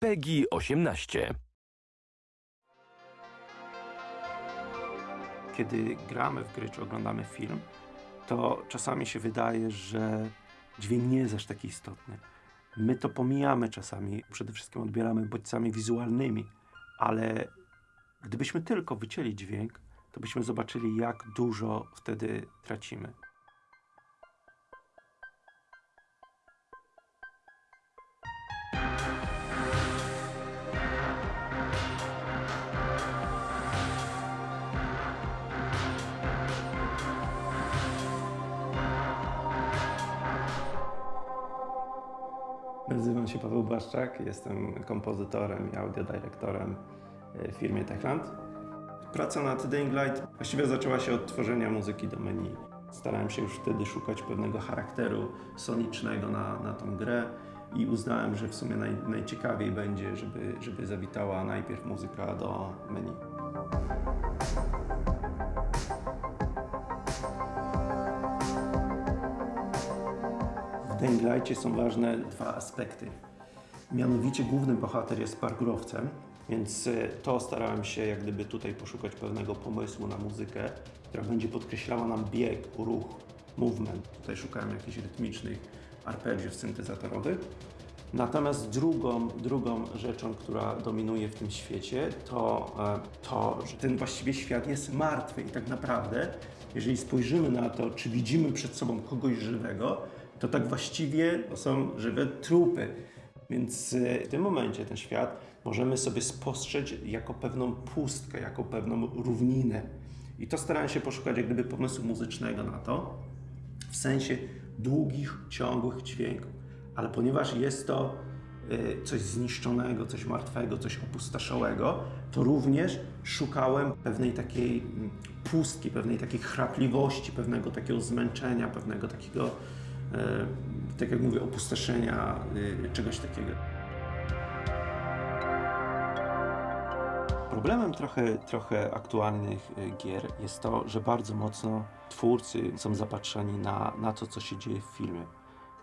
PEGI 18. Kiedy gramy w gry czy oglądamy film, to czasami się wydaje, że dźwięk nie jest aż taki istotny. My to pomijamy czasami, przede wszystkim odbieramy bodźcami wizualnymi, ale gdybyśmy tylko wycięli dźwięk, to byśmy zobaczyli, jak dużo wtedy tracimy. Nazywam się Paweł Błaszczak, jestem kompozytorem i audiodyrektorem w firmie Techland. Praca nad Dying Light właściwie zaczęła się od tworzenia muzyki do menu. Starałem się już wtedy szukać pewnego charakteru sonicznego na, na tą grę i uznałem, że w sumie naj, najciekawiej będzie, żeby, żeby zawitała najpierw muzyka do menu. Dying Light'cie są ważne dwa aspekty. Mianowicie główny bohater jest parkurowcem, więc e, to starałem się jak gdyby tutaj poszukać pewnego pomysłu na muzykę, która będzie podkreślała nam bieg, ruch, movement. Tutaj szukałem jakichś rytmicznych arpeggiów syntezatorowych. Natomiast drugą, drugą rzeczą, która dominuje w tym świecie, to e, to, że ten właściwie świat jest martwy i tak naprawdę, jeżeli spojrzymy na to, czy widzimy przed sobą kogoś żywego, to tak właściwie to są żywe trupy. Więc e, w tym momencie ten świat możemy sobie spostrzec jako pewną pustkę, jako pewną równinę. I to starałem się poszukać jak gdyby pomysłu muzycznego na to, w sensie długich, ciągłych dźwięków. Ale ponieważ jest to y, coś zniszczonego, coś martwego, coś opustoszałego, to również szukałem pewnej takiej mm, pustki, pewnej takiej chrapliwości, pewnego takiego zmęczenia, pewnego takiego, tak jak mówię, opustoszenia, y, czegoś takiego. Problemem trochę, trochę aktualnych y, gier jest to, że bardzo mocno twórcy są zapatrzeni na, na to, co się dzieje w filmie.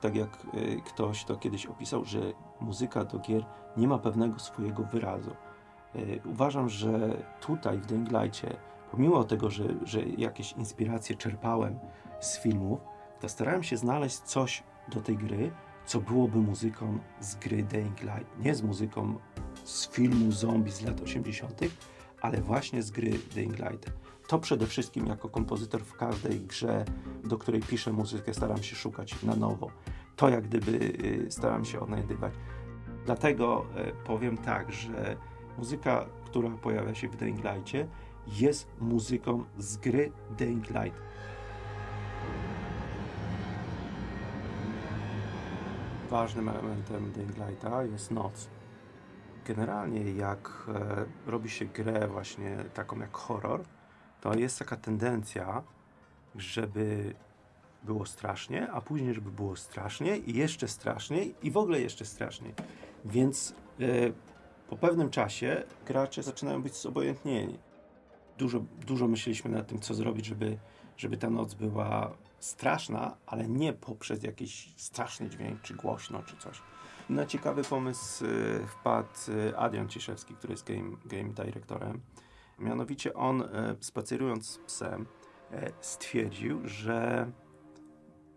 Tak jak ktoś to kiedyś opisał, że muzyka do gier nie ma pewnego swojego wyrazu. Uważam, że tutaj w Dying Light'cie, pomimo tego, że, że jakieś inspiracje czerpałem z filmów, to starałem się znaleźć coś do tej gry, co byłoby muzyką z gry Dying Light. Nie z muzyką z filmu zombie z lat 80., ale właśnie z gry Dying Light. To przede wszystkim jako kompozytor w każdej grze, do której piszę muzykę, staram się szukać na nowo. To jak gdyby y, staram się odnajdywać. Dlatego y, powiem tak, że muzyka, która pojawia się w Dying Light'cie, jest muzyką z gry Dying Light. Ważnym elementem Dying Lighta jest noc. Generalnie jak e, robi się grę właśnie taką jak horror, to jest taka tendencja, żeby było strasznie, a później żeby było straszniej i jeszcze straszniej i w ogóle jeszcze straszniej. Więc e, po pewnym czasie gracze zaczynają być zobojętnieni. Dużo, dużo myśleliśmy nad tym, co zrobić, żeby, żeby ta noc była straszna, ale nie poprzez jakiś straszny dźwięk, czy głośno, czy coś. Na ciekawy pomysł y, wpadł y, Adrian Ciszewski, który jest game, game dyrektorem. Mianowicie on, y, spacerując z psem, stwierdził, że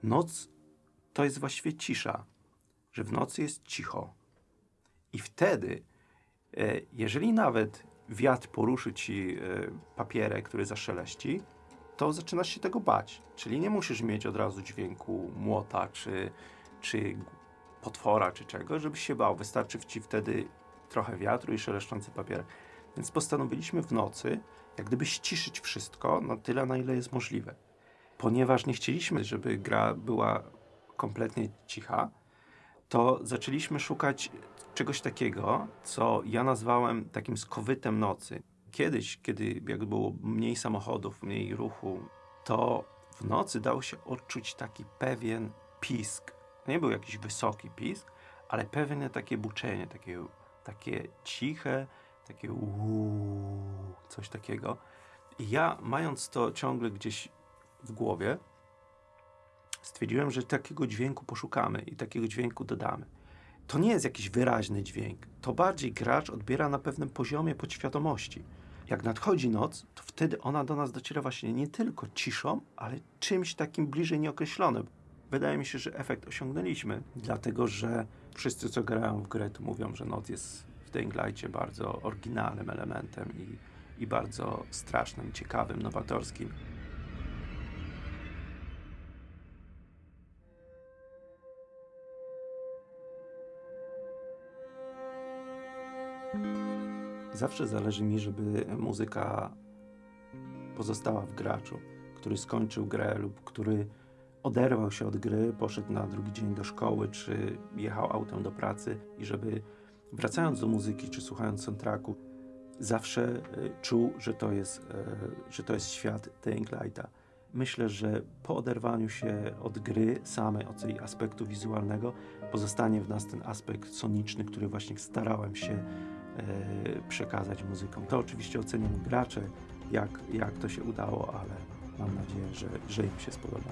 noc to jest właściwie cisza, że w nocy jest cicho. I wtedy, jeżeli nawet wiatr poruszy ci papierek, który zaszeleści, to zaczynasz się tego bać. Czyli nie musisz mieć od razu dźwięku młota czy, czy potwora czy czego, żebyś się bał. Wystarczy ci wtedy trochę wiatru i szeleszczący papier. Więc postanowiliśmy w nocy jak gdyby ściszyć wszystko na tyle, na ile jest możliwe. Ponieważ nie chcieliśmy, żeby gra była kompletnie cicha, to zaczęliśmy szukać czegoś takiego, co ja nazwałem takim skowytem nocy. Kiedyś, kiedy jak było mniej samochodów, mniej ruchu, to w nocy dał się odczuć taki pewien pisk. Nie był jakiś wysoki pisk, ale pewne takie buczenie, takie, takie ciche, takie uuu, coś takiego. I ja, mając to ciągle gdzieś w głowie, stwierdziłem, że takiego dźwięku poszukamy i takiego dźwięku dodamy. to nie jest jakiś wyraźny dźwięk. To bardziej gracz odbiera na pewnym poziomie podświadomości. Jak nadchodzi noc, to wtedy ona do nas dociera właśnie nie tylko ciszą, ale czymś takim bliżej nieokreślonym. Wydaje mi się, że efekt osiągnęliśmy, dlatego że wszyscy, co grają w grę, to mówią, że noc jest w Dying bardzo oryginalnym elementem i, i bardzo strasznym, ciekawym, nowatorskim. Zawsze zależy mi, żeby muzyka pozostała w graczu, który skończył grę lub który oderwał się od gry, poszedł na drugi dzień do szkoły, czy jechał autem do pracy i żeby wracając do muzyki, czy słuchając soundtracku, zawsze e, czuł, że to jest, e, że to jest świat Dying Lighta. Myślę, że po oderwaniu się od gry samej, od jej aspektu wizualnego, pozostanie w nas ten aspekt soniczny, który właśnie starałem się przekazać muzyką. To oczywiście ocenią gracze, jak, jak to się udało, ale mam nadzieję, że, że im się spodoba.